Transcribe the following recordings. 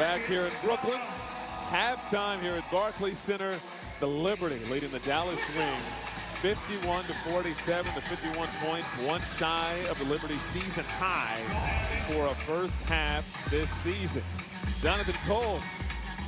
back here in Brooklyn. Halftime here at Barclays Center. The Liberty leading the Dallas Wings 51 to 47 to 51 points, one shy of the Liberty season high for a first half this season. Jonathan Kolb,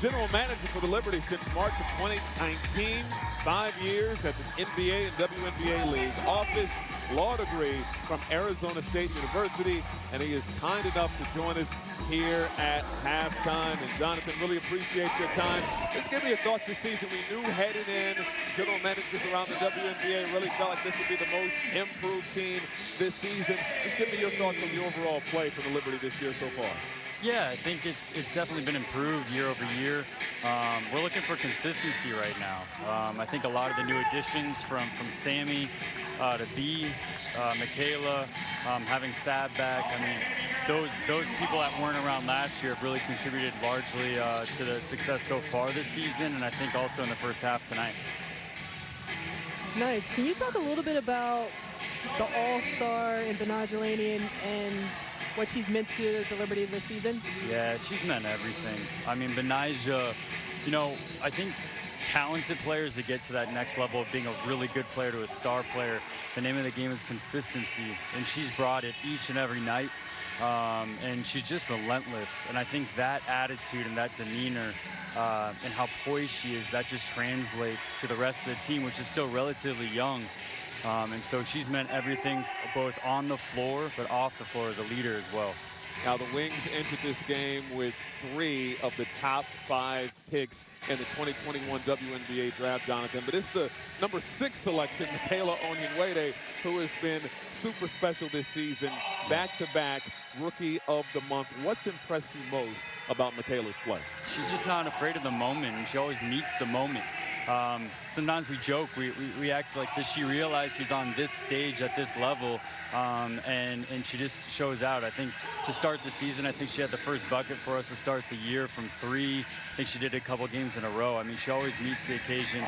general manager for the Liberty since March of 2019, five years at the NBA and WNBA leagues, office law degree from Arizona State University, and he is kind enough to join us here at halftime. And Jonathan, really appreciate your time. Just give me your thoughts this season. We knew heading in, general managers around the WNBA really felt like this would be the most improved team this season. Just give me your thoughts on the overall play for the Liberty this year so far. Yeah, I think it's it's definitely been improved year over year. Um, we're looking for consistency right now. Um, I think a lot of the new additions from from Sammy uh, to B, uh, Michaela, um, having Sab back. I mean, those those people that weren't around last year have really contributed largely uh, to the success so far this season, and I think also in the first half tonight. Nice. Can you talk a little bit about the All-Star and and, and what she's meant to the Liberty this season? Yeah, she's meant everything. I mean, Betnijah, you know, I think talented players that get to that next level of being a really good player to a star player, the name of the game is consistency, and she's brought it each and every night. Um, and she's just relentless. And I think that attitude and that demeanor uh, and how poised she is, that just translates to the rest of the team, which is still relatively young. Um, and so she's meant everything both on the floor, but off the floor as a leader as well. Now the Wings entered this game with three of the top five picks in the 2021 WNBA draft, Jonathan. But it's the number six selection, Michaela Onyenwere, who has been super special this season, back-to-back -back Rookie of the Month. What's impressed you most about Michaela's play? She's just not afraid of the moment, and she always meets the moment. Um, sometimes we joke, we, we, we, act like, does she realize she's on this stage at this level? Um, and, and she just shows out. I think to start the season, I think she had the first bucket for us to start the year from three. I think she did a couple games in a row. I mean, she always meets the occasion.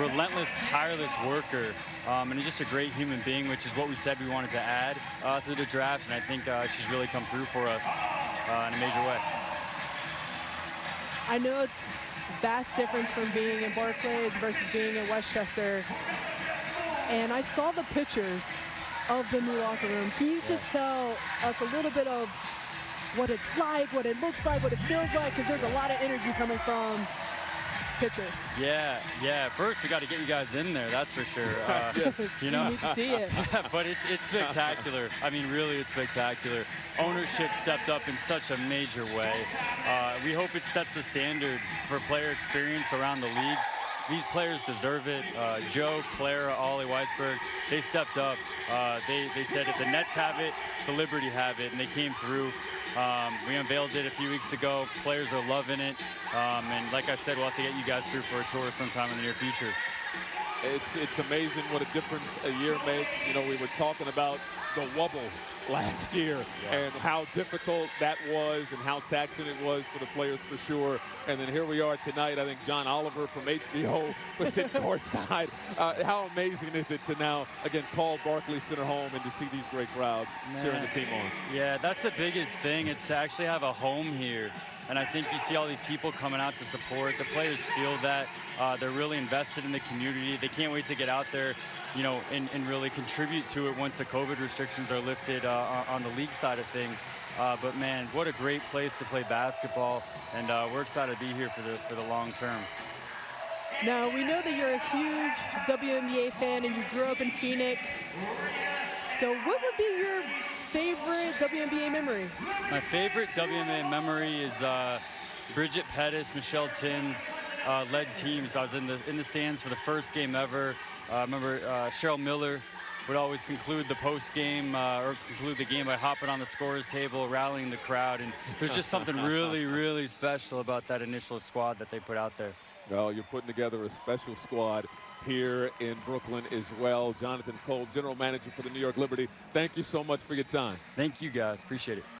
Relentless, tireless worker, um, and just a great human being, which is what we said we wanted to add uh, through the draft. And I think uh, she's really come through for us uh, in a major way. I know it's vast difference from being in Barclays versus being in Westchester. And I saw the pictures of the new locker room. Can you just tell us a little bit of what it's like, what it looks like, what it feels like? Because there's a lot of energy coming from pitchers. Yeah, yeah. First, we got to get you guys in there. That's for sure. Uh, you know, you need to see it. but it's it's spectacular. I mean, really, it's spectacular. Ownership stepped up in such a major way. Uh, we hope it sets the standard for player experience around the league. These players deserve it. Uh, Joe, Clara, Ollie Weisberg, they stepped up. Uh, they, they said if the Nets have it, the Liberty have it, and they came through. Um, we unveiled it a few weeks ago. Players are loving it. Um, and like I said, we'll have to get you guys through for a tour sometime in the near future. It's, it's amazing what a difference a year makes. You know, we were talking about the Wubble last year yeah. and how difficult that was and how taxing it was for the players for sure. And then here we are tonight. I think John Oliver from HBO was sitting courtside. Uh, how amazing is it to now, again, call Barclays Center home and to see these great crowds Man. cheering the team on? Yeah, that's the biggest thing. It's to actually have a home here. And I think you see all these people coming out to support. The players feel that. Uh, they're really invested in the community. They can't wait to get out there, you know, and, and really contribute to it once the COVID restrictions are lifted uh, on the league side of things. Uh, but man, what a great place to play basketball, and uh, we're excited to be here for the for the long term. Now we know that you're a huge WNBA fan, and you grew up in Phoenix. So what would be your favorite WNBA memory? My favorite WNBA memory is uh, Bridget Pettis, Michelle Timms uh, led teams. I was in the in the stands for the first game ever. I uh, remember uh, Cheryl Miller would always conclude the post game uh, or conclude the game by hopping on the scorers table, rallying the crowd, and there's just something really, really special about that initial squad that they put out there. Well, you're putting together a special squad here in Brooklyn as well. Jonathan Kolb, General Manager for the New York Liberty, thank you so much for your time. Thank you, guys. Appreciate it.